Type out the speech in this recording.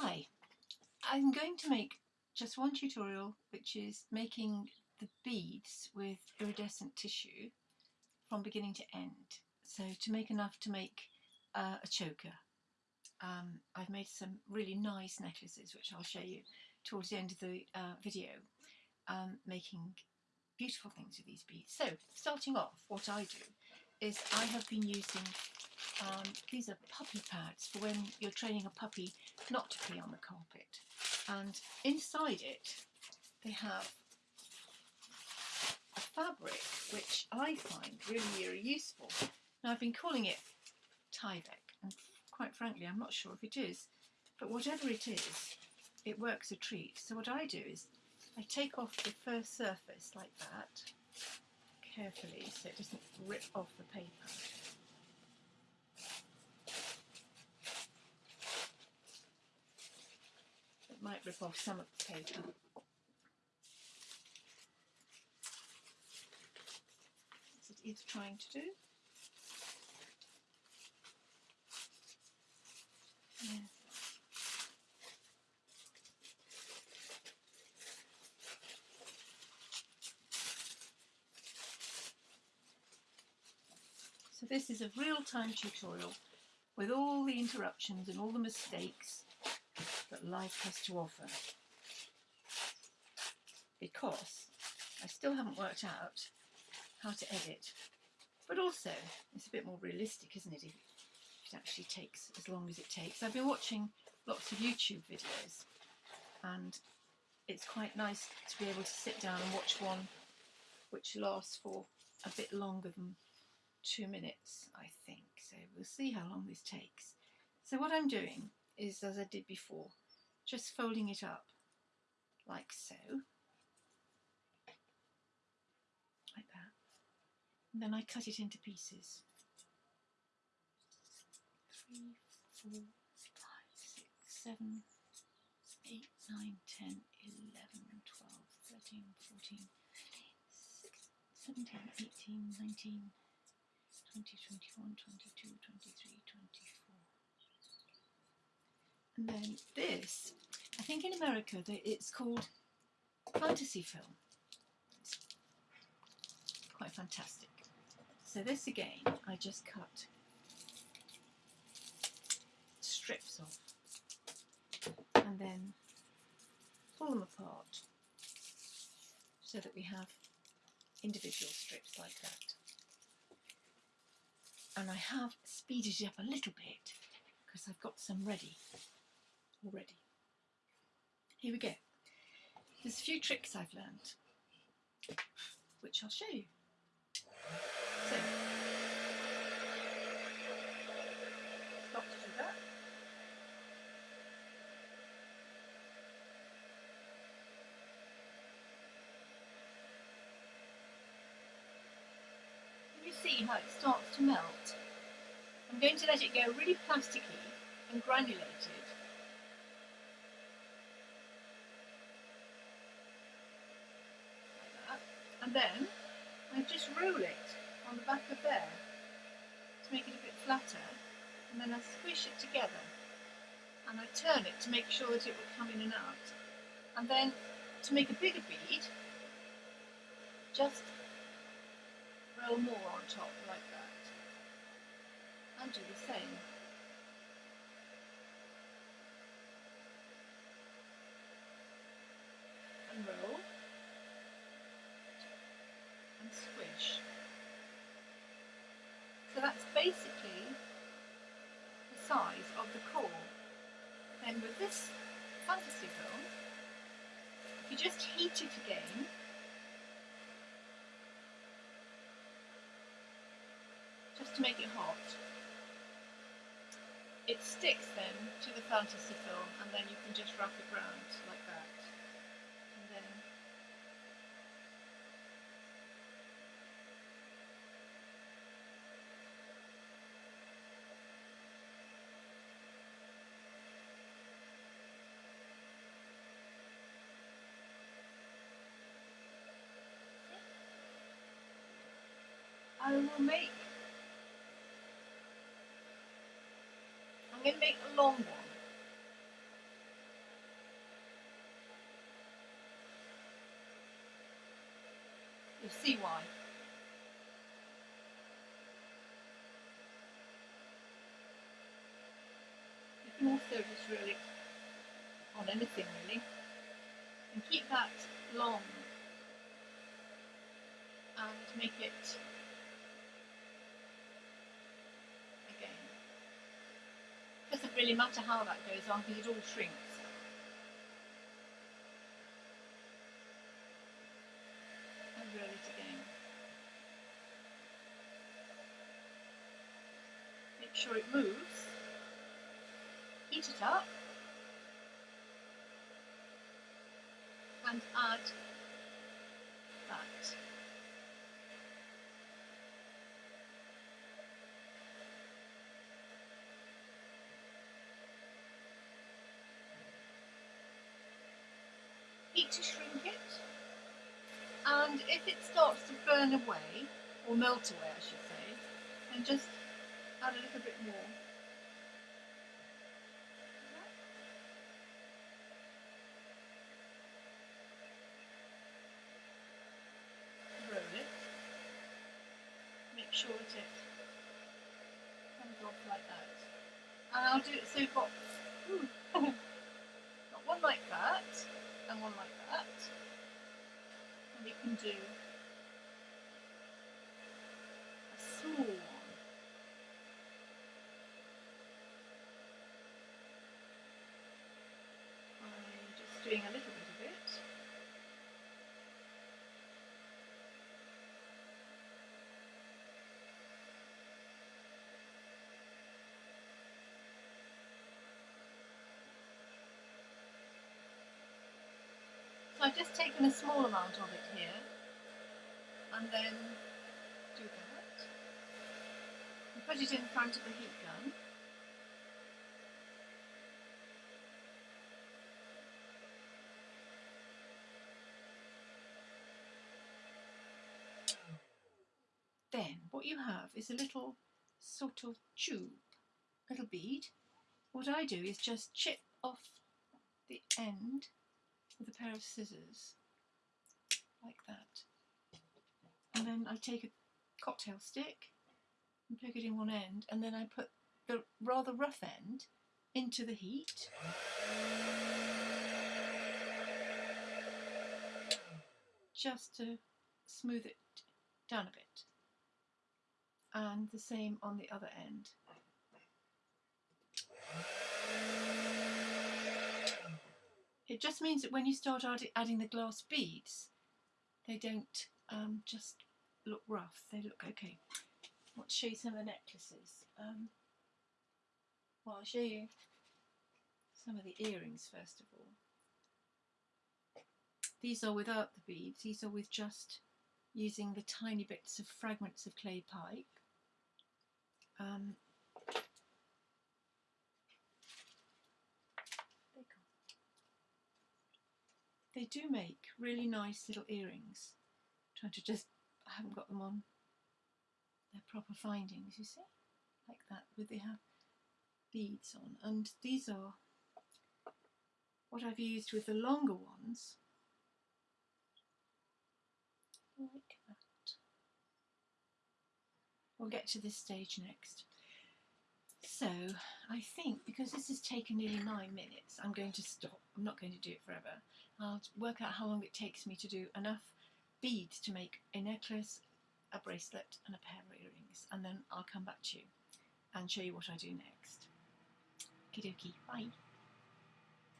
Hi, I'm going to make just one tutorial which is making the beads with iridescent tissue from beginning to end. So to make enough to make uh, a choker. Um, I've made some really nice necklaces which I'll show you towards the end of the uh, video um, making beautiful things with these beads. So starting off what I do is I have been using um, these are puppy pads for when you're training a puppy not to pee on the carpet. And inside it, they have a fabric which I find really, really useful. Now I've been calling it Tyvek, and quite frankly, I'm not sure if it is, but whatever it is, it works a treat. So what I do is I take off the first surface like that, carefully, so it doesn't rip off the paper. It might rip off some of the paper. As it is trying to do. Yeah. This is a real-time tutorial with all the interruptions and all the mistakes that life has to offer. Because I still haven't worked out how to edit. But also, it's a bit more realistic, isn't it, it actually takes as long as it takes. I've been watching lots of YouTube videos and it's quite nice to be able to sit down and watch one which lasts for a bit longer than two minutes, I think. So we'll see how long this takes. So what I'm doing is as I did before, just folding it up like so, like that. And then I cut it into pieces. Three, four, five, six, seven, eight, nine, ten, eleven, twelve, thirteen, fourteen, seventeen, eighteen, nineteen, twenty, twenty-one, twenty-two, twenty-three, twenty-four. And then this, I think in America it's called fantasy film. It's quite fantastic. So this again, I just cut strips off and then pull them apart so that we have individual strips like that. And I have speeded it up a little bit because I've got some ready already. Here we go. There's a few tricks I've learned, which I'll show you. So, to do that. you see how it starts to melt? I'm going to let it go really plasticky and granulated. And then I just roll it on the back of there to make it a bit flatter and then I squish it together. And I turn it to make sure that it will come in and out. And then to make a bigger bead, just roll more on top like that and do the same. And roll and squish. So that's basically the size of the core. Then with this fantasy film, if you just heat it again, just to make it it sticks then to the fantasy film and then you can just wrap it round like that. And then I will make, I'm going to make a long one. See why. You can also just roll on anything really. And keep that long and make it again. Doesn't really matter how that goes on because it all shrinks. And roll it again. Make sure it moves. Heat it up. And add that. heat to shrink it. And if it starts to burn away, or melt away I should say, then just add a little bit more. Roll it. Make sure that it comes off like that. And I'll do it so got, oh. got one like that and one like that. And we can do a small one. I'm just doing a little bit of it. So I've just taken a small amount of it here and then do that. And put it in front of the heat gun. Then what you have is a little sort of tube, little bead. What I do is just chip off the end with a pair of scissors like that. And then I take a cocktail stick and plug it in one end and then I put the rather rough end into the heat. Just to smooth it down a bit. And the same on the other end It just means that when you start adding the glass beads, they don't um, just look rough, they look okay. To show you some of the necklaces. Um, well, I'll show you some of the earrings first of all. These are without the beads, these are with just using the tiny bits of fragments of clay pipe. Um, they do make really nice little earrings. I'm trying to just, I haven't got them on their proper findings, you see, like that, where they have beads on. And these are what I've used with the longer ones, like that. We'll get to this stage next. So I think because this taken nearly nine minutes, I'm going to stop. I'm not going to do it forever. I'll work out how long it takes me to do enough beads to make a necklace, a bracelet and a pair of earrings and then I'll come back to you and show you what I do next. Okie dokie, bye.